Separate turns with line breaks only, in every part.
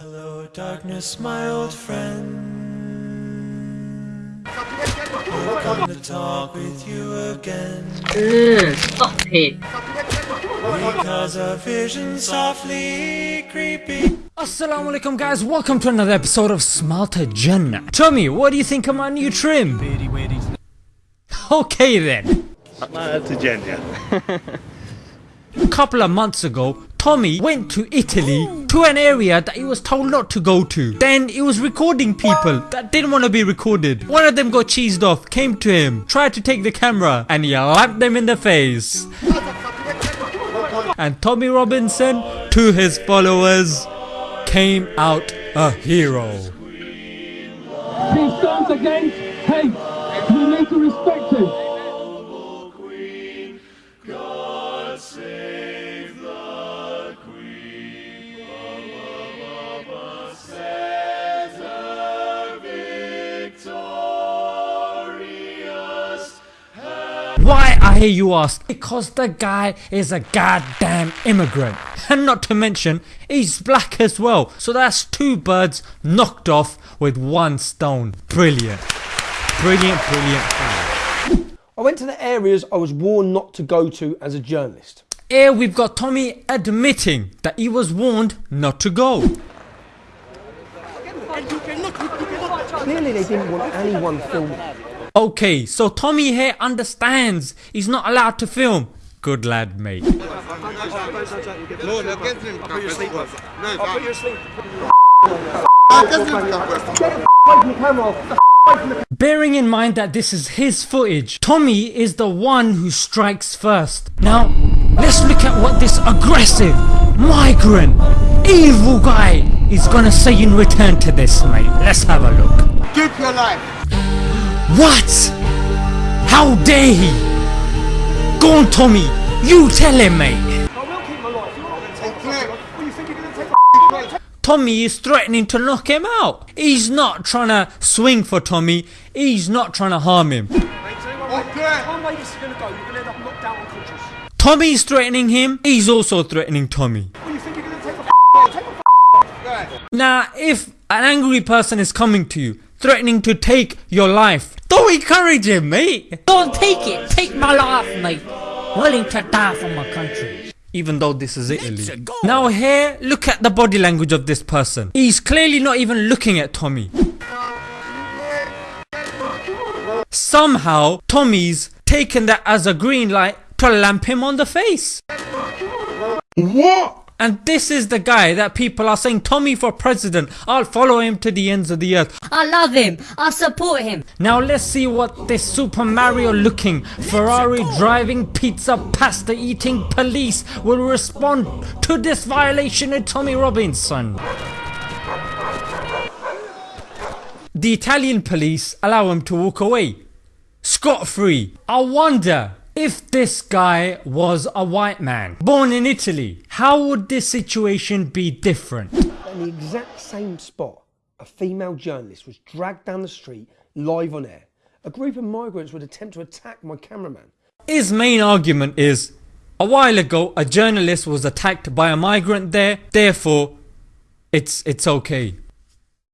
Hello, darkness, my old friend. I've come to talk with you again.
Ugh, stop it.
Because a vision softly creeping.
Assalamu alaikum guys, welcome to another episode of Smarter Jannah. Tommy, what do you think of my new trim? Okay then.
to Jenya.
A couple of months ago, Tommy went to Italy to an area that he was told not to go to. Then he was recording people that didn't want to be recorded. One of them got cheesed off, came to him, tried to take the camera, and he slapped them in the face. And Tommy Robinson, to his followers, came out a hero.
He stands against hate.
I hear you ask? Because the guy is a goddamn immigrant. And not to mention, he's black as well. So that's two birds knocked off with one stone. Brilliant. Brilliant, brilliant, brilliant.
I went to the areas I was warned not to go to as a journalist.
Here we've got Tommy admitting that he was warned not to go.
Clearly, they didn't want anyone filming.
Okay, so Tommy here understands he's not allowed to film. Good lad, mate.
No, him. I'll put asleep.
Bearing in mind that this is his footage, Tommy is the one who strikes first. Now, let's look at what this aggressive, migrant, evil guy is gonna say in return to this, mate. Let's have a look.
Keep your life.
What? How dare he? Go on, Tommy. You tell him, mate. Tommy is threatening to knock him out. He's not trying to swing for Tommy. He's not trying to harm him.
This is
threatening him. He's also threatening Tommy. Now, if an angry person is coming to you, threatening to take your life, don't encourage him, mate.
Don't take it. Take my life, mate. Willing to die for my country.
Even though this is Italy. Now here, look at the body language of this person. He's clearly not even looking at Tommy. Somehow, Tommy's taken that as a green light to lamp him on the face.
What?
And this is the guy that people are saying, Tommy for president, I'll follow him to the ends of the earth.
I love him. I support him.
Now let's see what this Super Mario looking, Ferrari driving, pizza pasta eating police will respond to this violation of Tommy Robinson. The Italian police allow him to walk away, scot free. I wonder if this guy was a white man, born in Italy, how would this situation be different?
In the exact same spot, a female journalist was dragged down the street live on air. A group of migrants would attempt to attack my cameraman.
His main argument is a while ago a journalist was attacked by a migrant there, therefore it's it's okay.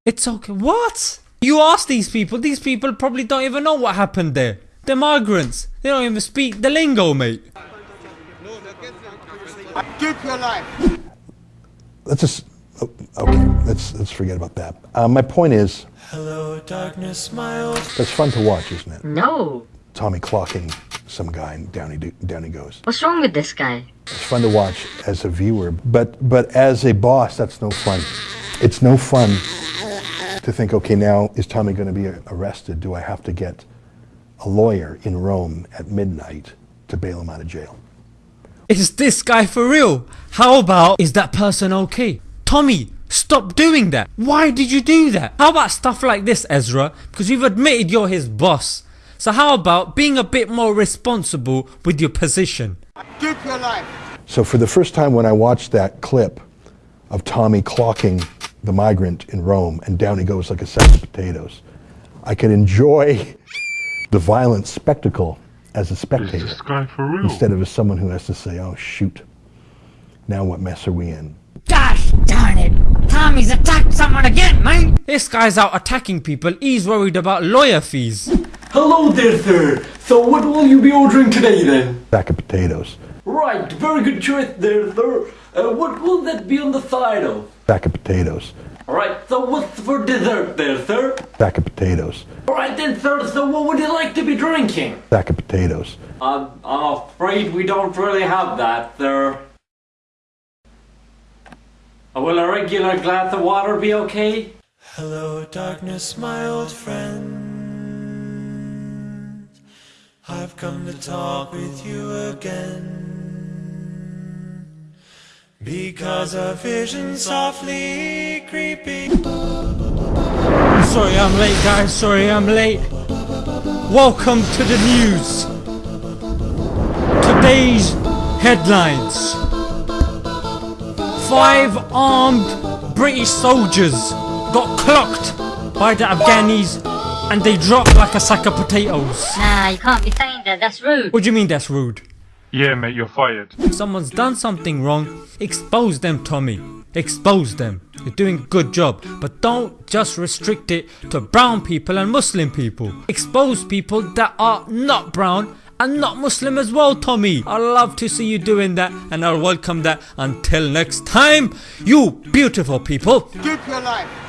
It's okay. What? You ask these people, these people probably don't even know what happened there. They're migrants. They don't even speak the lingo, mate.
Keep your life.
let's just oh, okay let's let's forget about that uh, my point is
Hello, darkness, my old
it's fun to watch isn't it
No.
tommy clocking some guy and down he, do, down he goes
What's wrong with this guy?
it's fun to watch as a viewer but but as a boss that's no fun it's no fun to think okay now is tommy going to be arrested do i have to get a lawyer in rome at midnight to bail him out of jail
Is this guy for real? How about is that person okay? Tommy, stop doing that. Why did you do that? How about stuff like this, Ezra? Because you've admitted you're his boss. So how about being a bit more responsible with your position?
Keep your life.
So for the first time when I watched that clip of Tommy clocking the migrant in Rome and down he goes like a sack of potatoes, I could enjoy the violent spectacle as a spectator instead of as someone who has to say, oh shoot, now what mess are we in?
Gosh darn it. Tommy's attacked someone again, mate.
This guy's out attacking people. He's worried about lawyer fees.
Hello there, sir. So what will you be ordering today then?
Sack of potatoes.
Right, very good choice there, sir. Uh, what will that be on the side of?
Sack of potatoes.
Alright, so what's for dessert there, sir?
Sack of potatoes.
Alright then, sir, so what would you like to be drinking?
Sack of potatoes.
I'm, I'm afraid we don't really have that, sir. Uh, Will a regular glass of water be okay?
Hello, darkness, my old friend. I've come to talk with you again. Because a vision softly creeping.
Sorry I'm late guys, sorry I'm late. Welcome to the news. Today's headlines. Five armed British soldiers got clocked by the Afghanis and they dropped like a sack of potatoes.
Nah, you can't be saying that. That's rude.
What do you mean that's rude?
Yeah, mate, you're fired.
If someone's done something wrong, expose them, Tommy. Expose them. You're doing a good job. But don't just restrict it to brown people and Muslim people. Expose people that are not brown and not Muslim as well, Tommy. I love to see you doing that and I'll welcome that. Until next time, you beautiful people.
Keep your life.